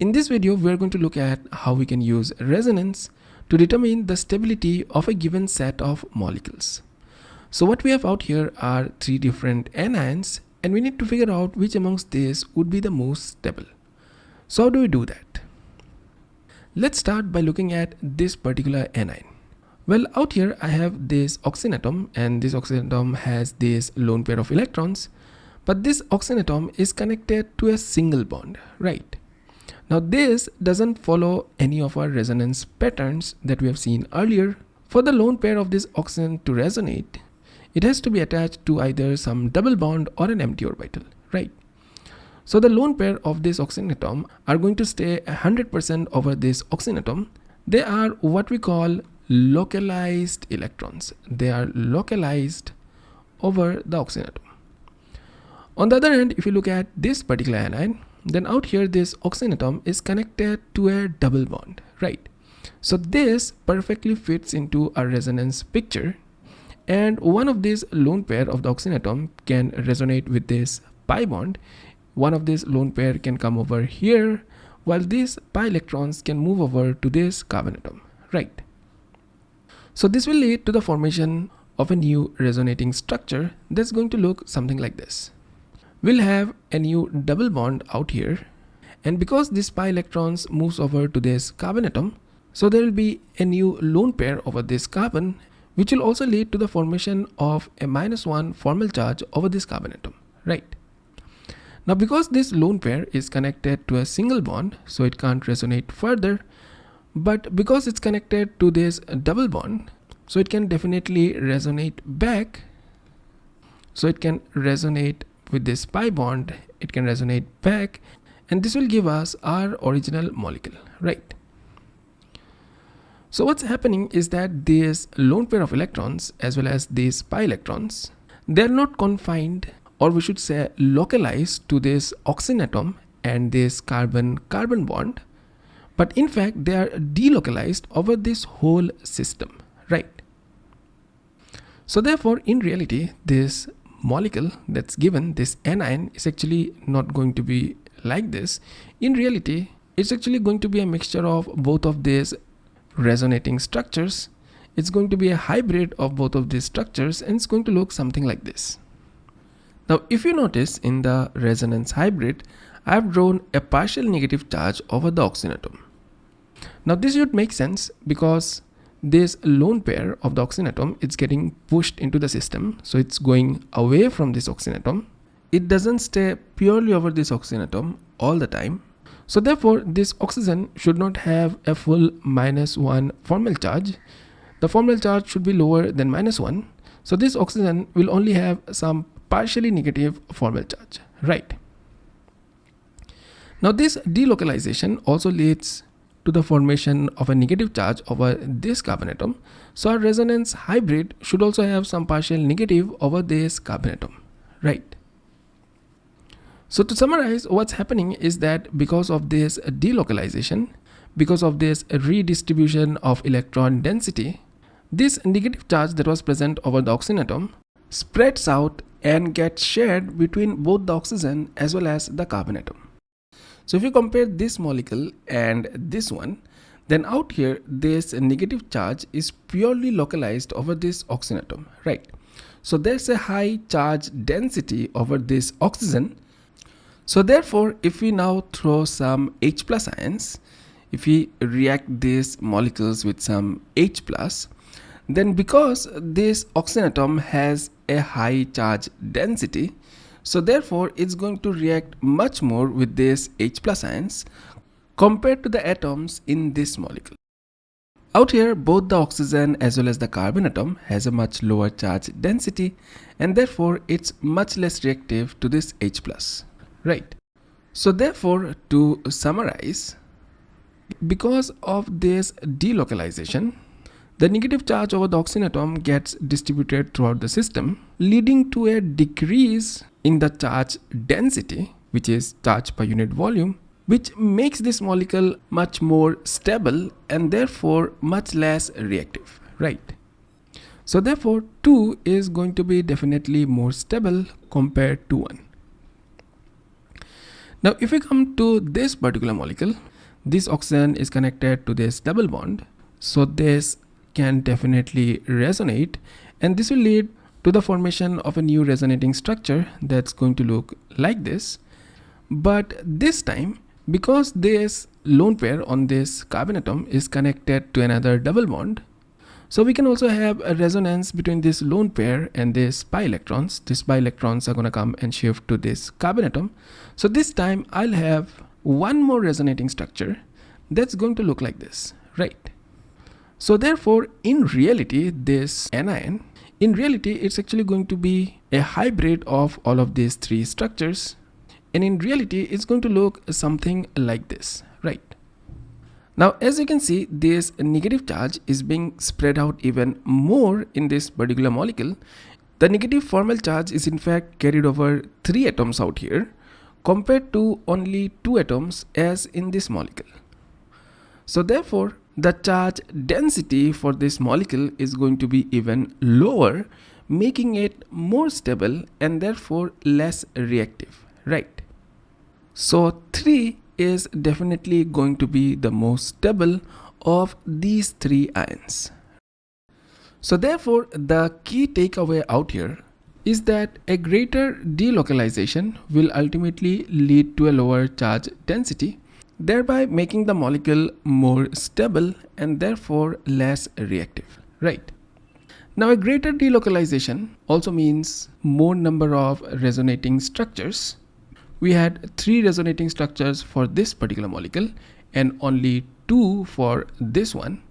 In this video, we are going to look at how we can use resonance to determine the stability of a given set of molecules. So what we have out here are three different anions and we need to figure out which amongst these would be the most stable. So how do we do that? Let's start by looking at this particular anion. Well, out here I have this oxygen atom and this oxygen atom has this lone pair of electrons, but this oxygen atom is connected to a single bond, right? Now this doesn't follow any of our resonance patterns that we have seen earlier. For the lone pair of this oxygen to resonate, it has to be attached to either some double bond or an empty orbital, right? So the lone pair of this oxygen atom are going to stay 100% over this oxygen atom. They are what we call localized electrons. They are localized over the oxygen atom. On the other hand, if you look at this particular anion, then out here this oxygen atom is connected to a double bond right? So this perfectly fits into a resonance picture. And one of these lone pair of the oxygen atom can resonate with this pi bond. One of these lone pair can come over here while these pi electrons can move over to this carbon atom right? So this will lead to the formation of a new resonating structure that's going to look something like this we'll have a new double bond out here. And because this pi electrons moves over to this carbon atom so there will be a new lone pair over this carbon which will also lead to the formation of a minus one formal charge over this carbon atom right? Now because this lone pair is connected to a single bond so it can't resonate further but because it's connected to this double bond so it can definitely resonate back so it can resonate with this pi bond it can resonate back and this will give us our original molecule right? So what's happening is that this lone pair of electrons as well as these pi electrons they're not confined or we should say localized to this oxygen atom and this carbon carbon bond but in fact they are delocalized over this whole system right? So therefore in reality this molecule that's given this anion is actually not going to be like this. In reality it's actually going to be a mixture of both of these resonating structures. It's going to be a hybrid of both of these structures and it's going to look something like this. Now if you notice in the resonance hybrid I've drawn a partial negative charge over the oxygen atom. Now this should make sense because this lone pair of the oxygen atom is getting pushed into the system. So it's going away from this oxygen atom it doesn't stay purely over this oxygen atom all the time. So therefore this oxygen should not have a full minus one formal charge. The formal charge should be lower than minus one. So this oxygen will only have some partially negative formal charge. Right. Now this delocalization also leads to the formation of a negative charge over this carbon atom. So our resonance hybrid should also have some partial negative over this carbon atom, right? So to summarize, what's happening is that because of this delocalization, because of this redistribution of electron density, this negative charge that was present over the oxygen atom spreads out and gets shared between both the oxygen as well as the carbon atom. So if you compare this molecule and this one, then out here this negative charge is purely localized over this oxygen atom, right? So there's a high charge density over this oxygen. So therefore, if we now throw some H plus ions, if we react these molecules with some H plus, then because this oxygen atom has a high charge density, so therefore it's going to react much more with this H plus ions compared to the atoms in this molecule. Out here both the oxygen as well as the carbon atom has a much lower charge density and therefore it's much less reactive to this H plus, right? So therefore to summarize, because of this delocalization, the negative charge over the oxygen atom gets distributed throughout the system, leading to a decrease in the charge density, which is charge per unit volume, which makes this molecule much more stable and therefore much less reactive, right? So therefore 2 is going to be definitely more stable compared to 1. Now if we come to this particular molecule, this oxygen is connected to this double bond so this can definitely resonate and this will lead to the formation of a new resonating structure that's going to look like this. But this time because this lone pair on this carbon atom is connected to another double bond so we can also have a resonance between this lone pair and this pi electrons. These pi electrons are going to come and shift to this carbon atom. So this time i'll have one more resonating structure that's going to look like this right? So therefore in reality this anion in reality it's actually going to be a hybrid of all of these three structures. And in reality it's going to look something like this right? Now as you can see this negative charge is being spread out even more in this particular molecule. The negative formal charge is in fact carried over three atoms out here compared to only two atoms as in this molecule. So therefore the charge density for this molecule is going to be even lower making it more stable and therefore less reactive right? So 3 is definitely going to be the most stable of these three ions. So therefore the key takeaway out here is that a greater delocalization will ultimately lead to a lower charge density thereby making the molecule more stable and therefore less reactive, right? Now a greater delocalization also means more number of resonating structures. We had three resonating structures for this particular molecule and only two for this one.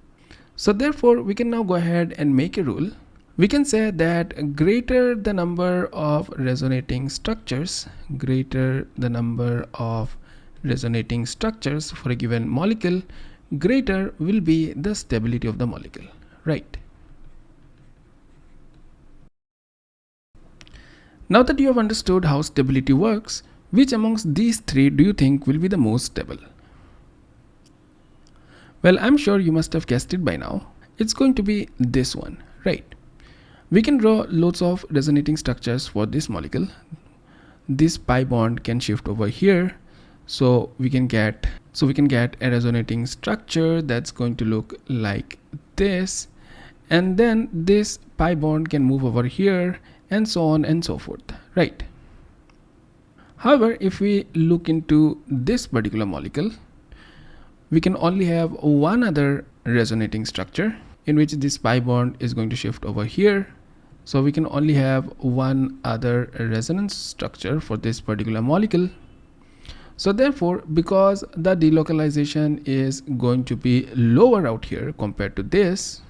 So therefore we can now go ahead and make a rule. We can say that greater the number of resonating structures, greater the number of resonating structures for a given molecule greater will be the stability of the molecule right? Now that you have understood how stability works which amongst these three do you think will be the most stable? Well i'm sure you must have guessed it by now. It's going to be this one right? We can draw loads of resonating structures for this molecule. This pi bond can shift over here so we can get so we can get a resonating structure that's going to look like this. And then this pi bond can move over here and so on and so forth right? However if we look into this particular molecule we can only have one other resonating structure in which this pi bond is going to shift over here. So we can only have one other resonance structure for this particular molecule so therefore because the delocalization is going to be lower out here compared to this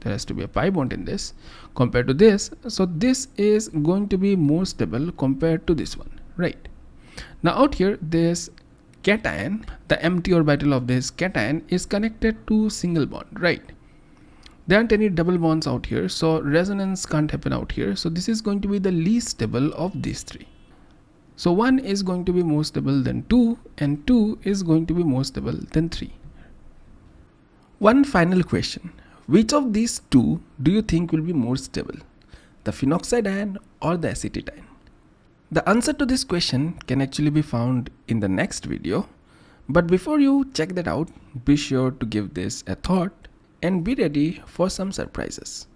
there has to be a pi bond in this compared to this so this is going to be more stable compared to this one right? Now out here this cation the empty orbital of this cation is connected to single bond right? There aren't any double bonds out here so resonance can't happen out here. So this is going to be the least stable of these three so 1 is going to be more stable than 2 and 2 is going to be more stable than 3. One final question. Which of these two do you think will be more stable? The phenoxide ion or the acetate ion? The answer to this question can actually be found in the next video. But before you check that out, be sure to give this a thought and be ready for some surprises.